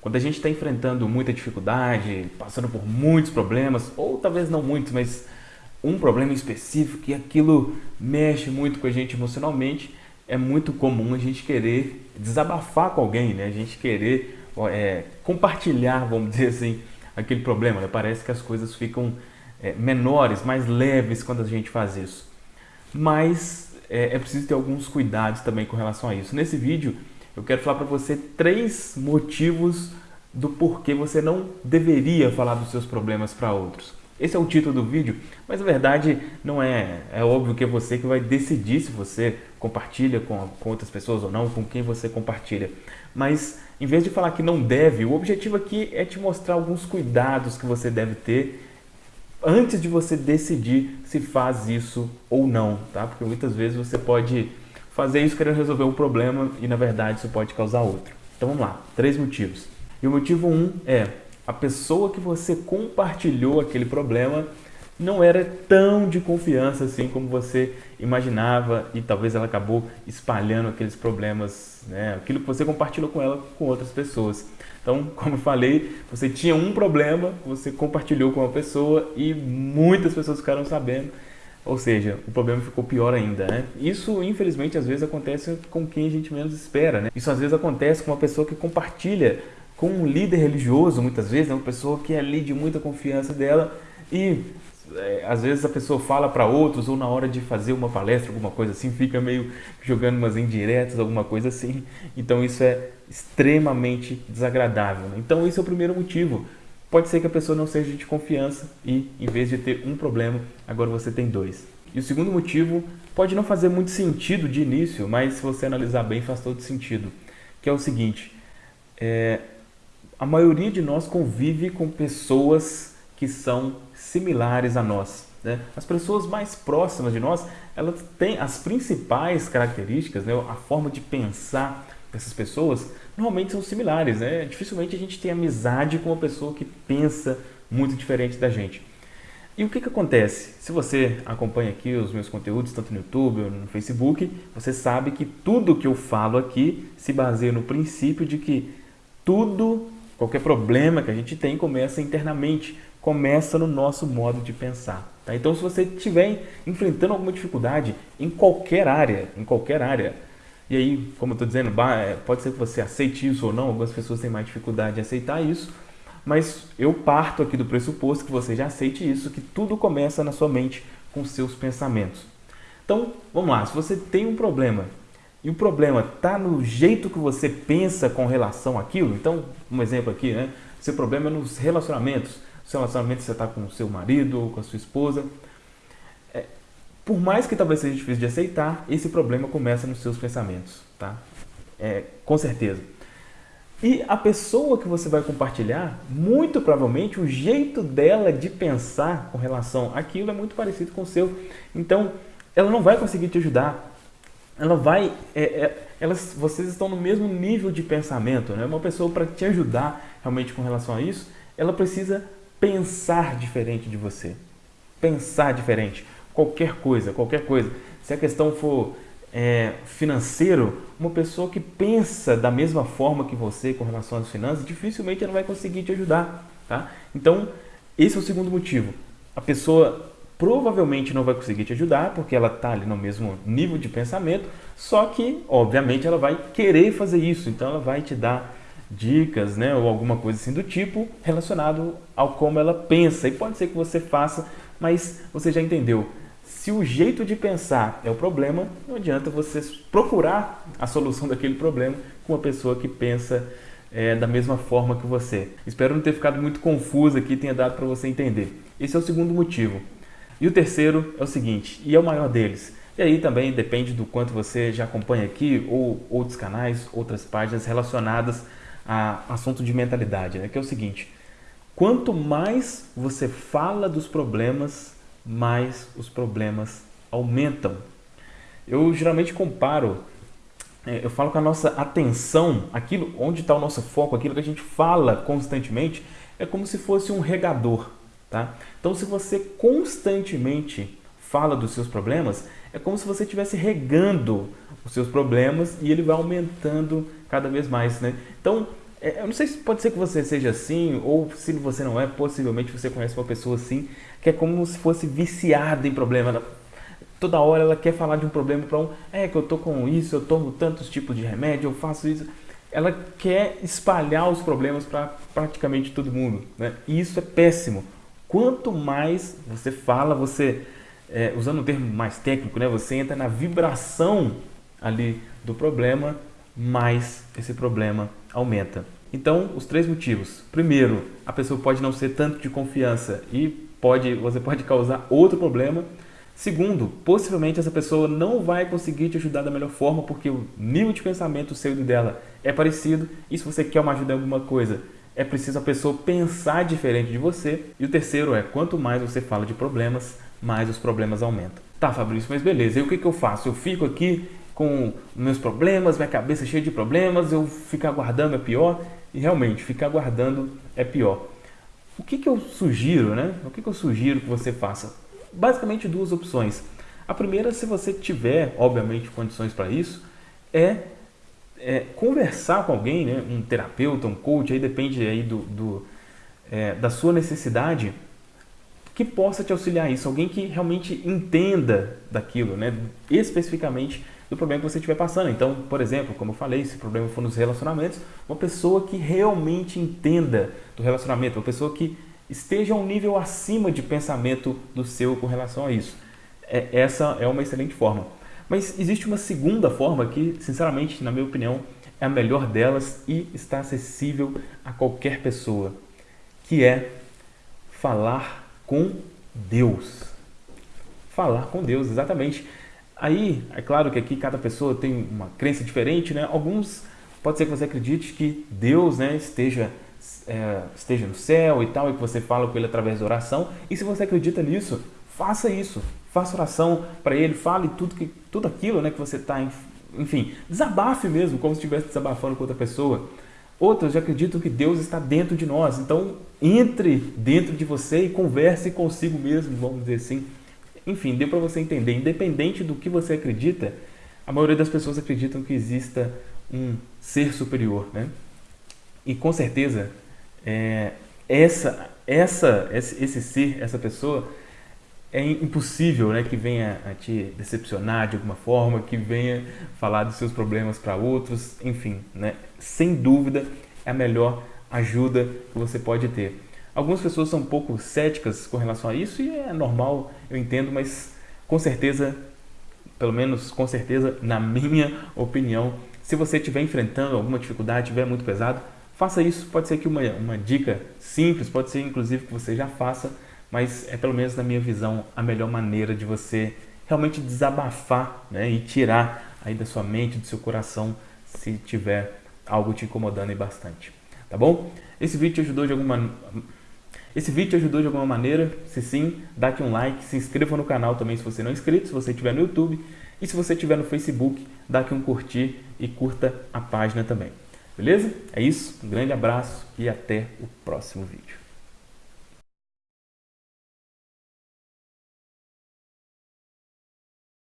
Quando a gente está enfrentando muita dificuldade, passando por muitos problemas, ou talvez não muitos, mas um problema específico e aquilo mexe muito com a gente emocionalmente, é muito comum a gente querer desabafar com alguém, né? A gente querer é, compartilhar, vamos dizer assim, aquele problema. Né? Parece que as coisas ficam é, menores, mais leves quando a gente faz isso. Mas é, é preciso ter alguns cuidados também com relação a isso. Nesse vídeo eu quero falar para você três motivos do porquê você não deveria falar dos seus problemas para outros. Esse é o título do vídeo, mas na verdade não é. É óbvio que é você que vai decidir se você compartilha com, com outras pessoas ou não, com quem você compartilha. Mas em vez de falar que não deve, o objetivo aqui é te mostrar alguns cuidados que você deve ter antes de você decidir se faz isso ou não, tá? Porque muitas vezes você pode fazer isso querendo resolver um problema e na verdade isso pode causar outro. Então vamos lá, três motivos. E o motivo um é a pessoa que você compartilhou aquele problema não era tão de confiança assim como você imaginava e talvez ela acabou espalhando aqueles problemas, né? aquilo que você compartilhou com ela com outras pessoas. Então, como eu falei, você tinha um problema, você compartilhou com uma pessoa e muitas pessoas ficaram sabendo, ou seja, o problema ficou pior ainda. Né? Isso, infelizmente, às vezes acontece com quem a gente menos espera. Né? Isso às vezes acontece com uma pessoa que compartilha com um líder religioso, muitas vezes, né? uma pessoa que é ali de muita confiança dela e é, às vezes a pessoa fala para outros ou na hora de fazer uma palestra, alguma coisa assim, fica meio jogando umas indiretas, alguma coisa assim. Então isso é extremamente desagradável. Né? Então esse é o primeiro motivo. Pode ser que a pessoa não seja de confiança e em vez de ter um problema, agora você tem dois. E o segundo motivo pode não fazer muito sentido de início, mas se você analisar bem faz todo sentido, que é o seguinte, é, a maioria de nós convive com pessoas que são similares a nós. Né? As pessoas mais próximas de nós, elas têm as principais características, né? a forma de pensar dessas pessoas, normalmente são similares. Né? Dificilmente a gente tem amizade com uma pessoa que pensa muito diferente da gente. E o que, que acontece? Se você acompanha aqui os meus conteúdos, tanto no YouTube ou no Facebook, você sabe que tudo que eu falo aqui se baseia no princípio de que tudo Qualquer problema que a gente tem começa internamente, começa no nosso modo de pensar. Tá? Então, se você estiver enfrentando alguma dificuldade em qualquer área, em qualquer área, e aí, como eu estou dizendo, é, pode ser que você aceite isso ou não, algumas pessoas têm mais dificuldade de aceitar isso, mas eu parto aqui do pressuposto que você já aceite isso, que tudo começa na sua mente com seus pensamentos. Então, vamos lá, se você tem um problema e o problema está no jeito que você pensa com relação àquilo. Então, um exemplo aqui, né? Seu problema é nos relacionamentos. Seu relacionamento você está com o seu marido ou com a sua esposa. Por mais que talvez seja difícil de aceitar, esse problema começa nos seus pensamentos, tá? É, com certeza. E a pessoa que você vai compartilhar, muito provavelmente o jeito dela de pensar com relação àquilo é muito parecido com o seu. Então, ela não vai conseguir te ajudar ela vai, é, é, elas, vocês estão no mesmo nível de pensamento, né? Uma pessoa para te ajudar realmente com relação a isso, ela precisa pensar diferente de você, pensar diferente, qualquer coisa, qualquer coisa. Se a questão for é, financeiro, uma pessoa que pensa da mesma forma que você com relação às finanças, dificilmente ela vai conseguir te ajudar, tá? Então, esse é o segundo motivo. A pessoa provavelmente não vai conseguir te ajudar, porque ela está ali no mesmo nível de pensamento, só que, obviamente, ela vai querer fazer isso, então ela vai te dar dicas, né, ou alguma coisa assim do tipo relacionado ao como ela pensa. E pode ser que você faça, mas você já entendeu. Se o jeito de pensar é o problema, não adianta você procurar a solução daquele problema com uma pessoa que pensa é, da mesma forma que você. Espero não ter ficado muito confuso aqui, tenha dado para você entender. Esse é o segundo motivo. E o terceiro é o seguinte, e é o maior deles. E aí também depende do quanto você já acompanha aqui ou outros canais, outras páginas relacionadas a assunto de mentalidade, né? que é o seguinte, quanto mais você fala dos problemas, mais os problemas aumentam. Eu geralmente comparo, é, eu falo com a nossa atenção, aquilo onde está o nosso foco, aquilo que a gente fala constantemente, é como se fosse um regador. Tá? Então, se você constantemente fala dos seus problemas, é como se você estivesse regando os seus problemas e ele vai aumentando cada vez mais. Né? Então, eu não sei se pode ser que você seja assim, ou se você não é, possivelmente você conhece uma pessoa assim, que é como se fosse viciada em problema. Toda hora ela quer falar de um problema para um, é que eu tô com isso, eu tomo tantos tipos de remédio, eu faço isso. Ela quer espalhar os problemas para praticamente todo mundo, né? E isso é péssimo. Quanto mais você fala, você, é, usando um termo mais técnico, né? Você entra na vibração ali do problema, mais esse problema aumenta. Então, os três motivos. Primeiro, a pessoa pode não ser tanto de confiança e pode, você pode causar outro problema. Segundo, possivelmente essa pessoa não vai conseguir te ajudar da melhor forma porque o nível de pensamento seu e dela é parecido. E se você quer uma ajuda em alguma coisa, é preciso a pessoa pensar diferente de você. E o terceiro é, quanto mais você fala de problemas, mais os problemas aumentam. Tá, Fabrício, mas beleza, e o que, que eu faço? Eu fico aqui com meus problemas, minha cabeça cheia de problemas, eu ficar aguardando é pior. E realmente, ficar aguardando é pior. O que, que eu sugiro, né? O que, que eu sugiro que você faça? Basicamente duas opções. A primeira, se você tiver, obviamente, condições para isso, é, é, conversar com alguém, né? um terapeuta, um coach, aí depende aí do, do é, da sua necessidade, que possa te auxiliar isso, alguém que realmente entenda daquilo, né? especificamente do problema que você estiver passando. Então, por exemplo, como eu falei, se o problema for nos relacionamentos, uma pessoa que realmente entenda do relacionamento, uma pessoa que esteja um nível acima de pensamento do seu com relação a isso. É, essa é uma excelente forma. Mas existe uma segunda forma que, sinceramente, na minha opinião, é a melhor delas e está acessível a qualquer pessoa, que é falar com Deus. Falar com Deus, exatamente. Aí, é claro que aqui cada pessoa tem uma crença diferente, né? Alguns, pode ser que você acredite que Deus né, esteja, é, esteja no céu e tal, e que você fala com Ele através da oração. E se você acredita nisso, faça isso. Faça oração para Ele, fale tudo, que, tudo aquilo né, que você está, enfim, desabafe mesmo, como se estivesse desabafando com outra pessoa. Outros acreditam que Deus está dentro de nós, então entre dentro de você e converse consigo mesmo, vamos dizer assim. Enfim, deu para você entender, independente do que você acredita, a maioria das pessoas acreditam que exista um ser superior, né? E com certeza, é, essa, essa, esse ser, essa pessoa, é impossível né, que venha a te decepcionar de alguma forma, que venha falar dos seus problemas para outros, enfim, né? sem dúvida é a melhor ajuda que você pode ter. Algumas pessoas são um pouco céticas com relação a isso e é normal, eu entendo, mas com certeza, pelo menos com certeza, na minha opinião, se você estiver enfrentando alguma dificuldade, estiver muito pesado, faça isso. Pode ser que uma, uma dica simples, pode ser inclusive que você já faça, mas é pelo menos na minha visão a melhor maneira de você realmente desabafar né, e tirar aí da sua mente, do seu coração, se tiver algo te incomodando aí bastante. Tá bom? Esse vídeo te ajudou de alguma esse vídeo te ajudou de alguma maneira? Se sim, dá aqui um like, se inscreva no canal também se você não é inscrito, se você estiver no YouTube. E se você estiver no Facebook, dá aqui um curtir e curta a página também. Beleza? É isso, um grande abraço e até o próximo vídeo.